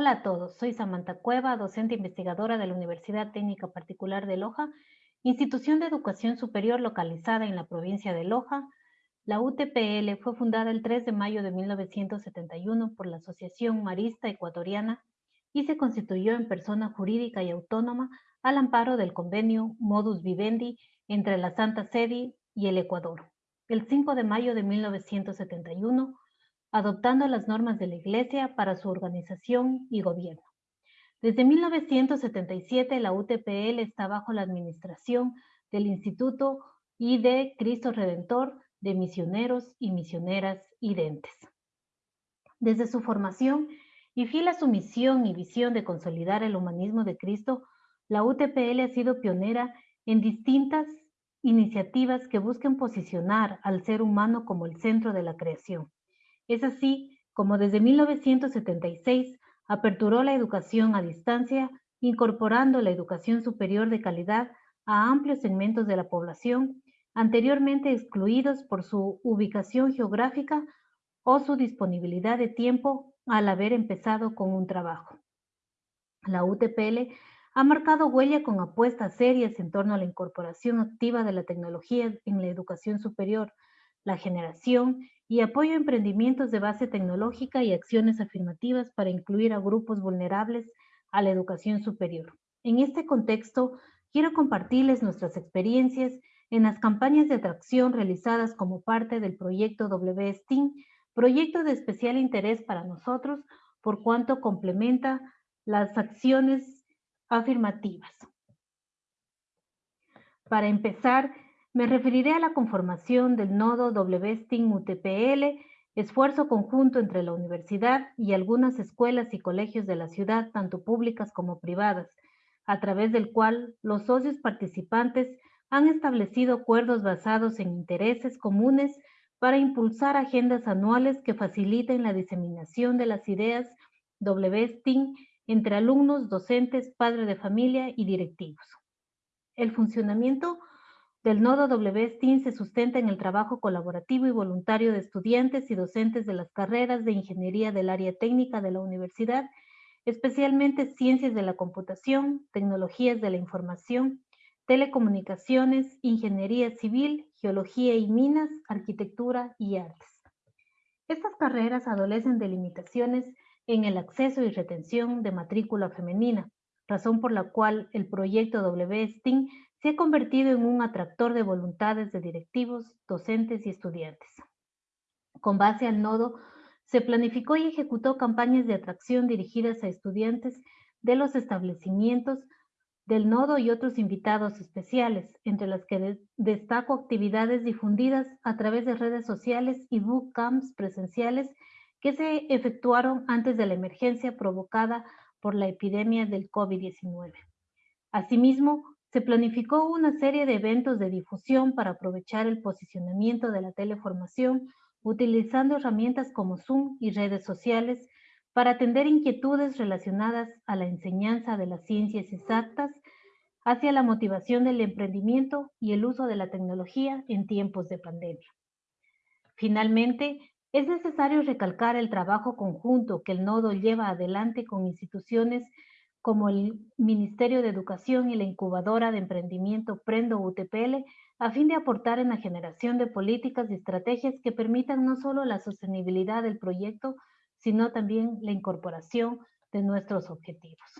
Hola a todos, soy Samantha Cueva, docente investigadora de la Universidad Técnica Particular de Loja, institución de educación superior localizada en la provincia de Loja. La UTPL fue fundada el 3 de mayo de 1971 por la Asociación Marista Ecuatoriana y se constituyó en persona jurídica y autónoma al amparo del convenio Modus Vivendi entre la Santa Sede y el Ecuador. El 5 de mayo de 1971 adoptando las normas de la Iglesia para su organización y gobierno. Desde 1977, la UTPL está bajo la administración del Instituto y de Cristo Redentor de Misioneros y Misioneras Identes. Desde su formación y fiel a su misión y visión de consolidar el humanismo de Cristo, la UTPL ha sido pionera en distintas iniciativas que busquen posicionar al ser humano como el centro de la creación es así como desde 1976 aperturó la educación a distancia, incorporando la educación superior de calidad a amplios segmentos de la población, anteriormente excluidos por su ubicación geográfica o su disponibilidad de tiempo al haber empezado con un trabajo. La UTPL ha marcado huella con apuestas serias en torno a la incorporación activa de la tecnología en la educación superior, la generación y apoyo a emprendimientos de base tecnológica y acciones afirmativas para incluir a grupos vulnerables a la educación superior. En este contexto, quiero compartirles nuestras experiencias en las campañas de atracción realizadas como parte del proyecto WSTEAM, proyecto de especial interés para nosotros por cuanto complementa las acciones afirmativas. Para empezar, me referiré a la conformación del nodo WSTIN-UTPL, esfuerzo conjunto entre la universidad y algunas escuelas y colegios de la ciudad, tanto públicas como privadas, a través del cual los socios participantes han establecido acuerdos basados en intereses comunes para impulsar agendas anuales que faciliten la diseminación de las ideas WSTIN entre alumnos, docentes, padres de familia y directivos. El funcionamiento del nodo WSTIN se sustenta en el trabajo colaborativo y voluntario de estudiantes y docentes de las carreras de ingeniería del área técnica de la universidad, especialmente ciencias de la computación, tecnologías de la información, telecomunicaciones, ingeniería civil, geología y minas, arquitectura y artes. Estas carreras adolecen de limitaciones en el acceso y retención de matrícula femenina, razón por la cual el proyecto WSTIN se ha convertido en un atractor de voluntades de directivos, docentes y estudiantes. Con base al nodo, se planificó y ejecutó campañas de atracción dirigidas a estudiantes de los establecimientos del nodo y otros invitados especiales, entre las que destaco actividades difundidas a través de redes sociales y bootcamps presenciales que se efectuaron antes de la emergencia provocada por la epidemia del COVID-19. Asimismo, se planificó una serie de eventos de difusión para aprovechar el posicionamiento de la teleformación utilizando herramientas como Zoom y redes sociales para atender inquietudes relacionadas a la enseñanza de las ciencias exactas hacia la motivación del emprendimiento y el uso de la tecnología en tiempos de pandemia. Finalmente, es necesario recalcar el trabajo conjunto que el nodo lleva adelante con instituciones como el Ministerio de Educación y la incubadora de emprendimiento Prendo UTPL, a fin de aportar en la generación de políticas y estrategias que permitan no solo la sostenibilidad del proyecto, sino también la incorporación de nuestros objetivos.